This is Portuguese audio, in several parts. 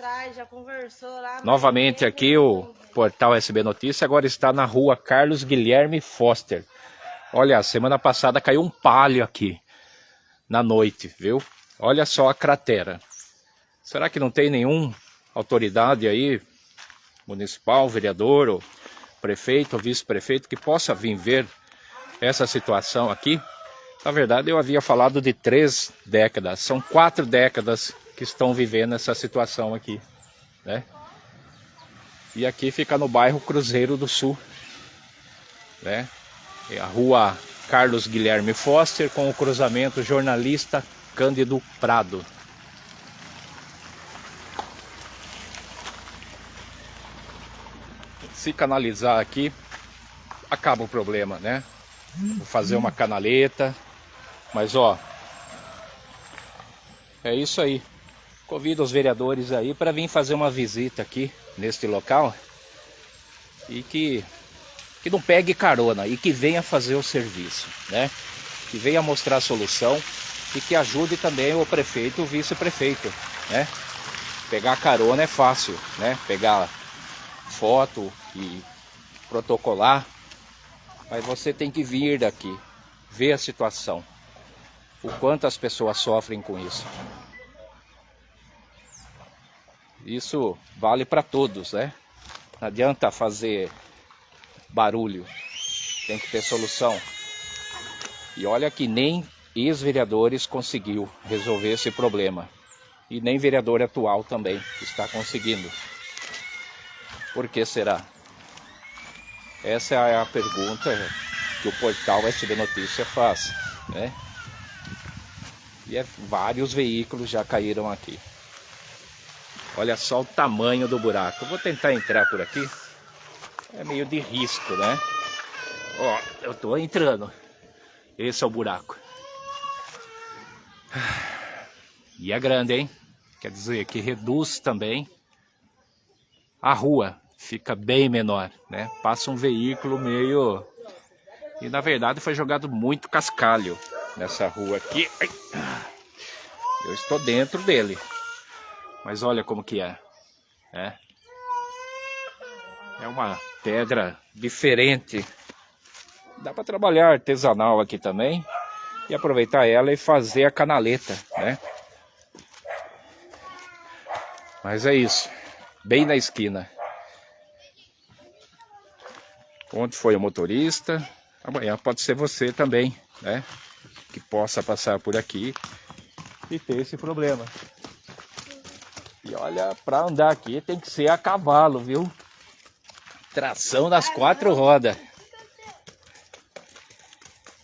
atrás, já conversou lá. Novamente aqui o portal SB Notícia agora está na rua Carlos Guilherme Foster. Olha, semana passada caiu um palho aqui na noite, viu? Olha só a cratera. Será que não tem nenhum autoridade aí, municipal, vereador, ou prefeito, ou vice-prefeito, que possa vir ver essa situação aqui? Na verdade, eu havia falado de três décadas. São quatro décadas que estão vivendo essa situação aqui, né? E aqui fica no bairro Cruzeiro do Sul, né? É a rua Carlos Guilherme Foster com o cruzamento jornalista Cândido Prado. Se canalizar aqui, acaba o problema, né? Vou fazer uma canaleta, mas ó, é isso aí. Convido os vereadores aí para vir fazer uma visita aqui neste local e que que não pegue carona e que venha fazer o serviço, né? Que venha mostrar a solução e que ajude também o prefeito e o vice-prefeito, né? Pegar carona é fácil, né? Pegar foto e protocolar, mas você tem que vir daqui, ver a situação, o quanto as pessoas sofrem com isso. Isso vale para todos, né? Não adianta fazer barulho, tem que ter solução. E olha que nem ex-vereadores conseguiu resolver esse problema. E nem vereador atual também está conseguindo. Por que será? Essa é a pergunta que o portal SB Notícia faz, né? E é, vários veículos já caíram aqui. Olha só o tamanho do buraco. Vou tentar entrar por aqui. É meio de risco, né? Ó, eu tô entrando. Esse é o buraco. E é grande, hein? Quer dizer que reduz também a rua. Fica bem menor, né? Passa um veículo meio... E na verdade foi jogado muito cascalho nessa rua aqui. Eu estou dentro dele. Mas olha como que é. É, é uma pedra diferente. Dá para trabalhar artesanal aqui também. E aproveitar ela e fazer a canaleta, né? Mas é isso. Bem na esquina. Onde foi o motorista? Amanhã pode ser você também, né? Que possa passar por aqui e ter esse problema. E olha, para andar aqui tem que ser a cavalo, viu? Tração das quatro rodas.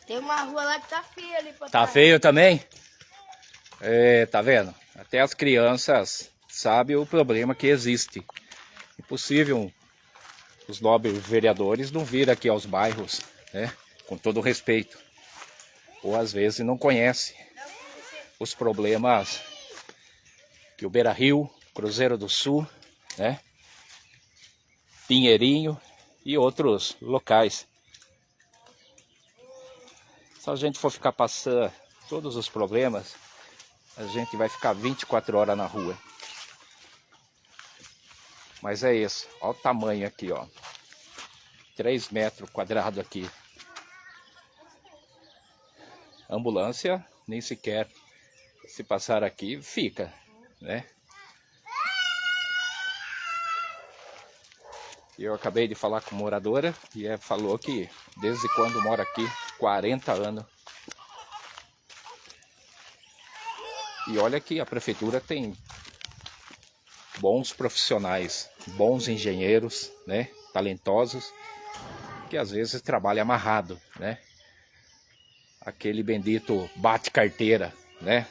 Tem uma rua lá que tá feia ali pra Tá feio também? É, tá vendo? Até as crianças sabem o problema que existe. Impossível os nobres vereadores não vir aqui aos bairros, né? Com todo respeito. Ou às vezes não conhece os problemas que o Beira Rio, Cruzeiro do Sul, né? Pinheirinho e outros locais. Se a gente for ficar passando todos os problemas, a gente vai ficar 24 horas na rua. Mas é isso, olha o tamanho aqui, ó. 3 metros quadrados aqui. Ambulância, nem sequer se passar aqui, fica né? Eu acabei de falar com moradora e ela falou que desde quando mora aqui, 40 anos. E olha que a prefeitura tem bons profissionais, bons engenheiros, né? Talentosos, que às vezes trabalham amarrado, né? Aquele bendito bate carteira, né?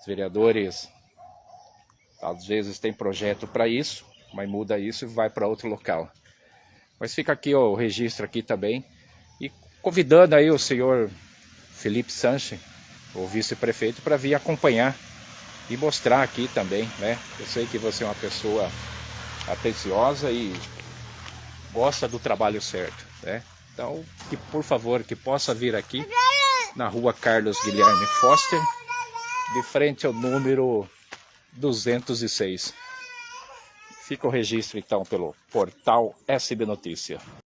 Os vereadores às vezes tem projeto para isso, mas muda isso e vai para outro local. Mas fica aqui ó, o registro aqui também. E convidando aí o senhor Felipe Sanches, o vice-prefeito, para vir acompanhar e mostrar aqui também, né? Eu sei que você é uma pessoa atenciosa e gosta do trabalho certo, né? Então, que por favor, que possa vir aqui na rua Carlos Guilherme Foster, de frente ao número 206. Fica o registro então pelo portal SB Notícia.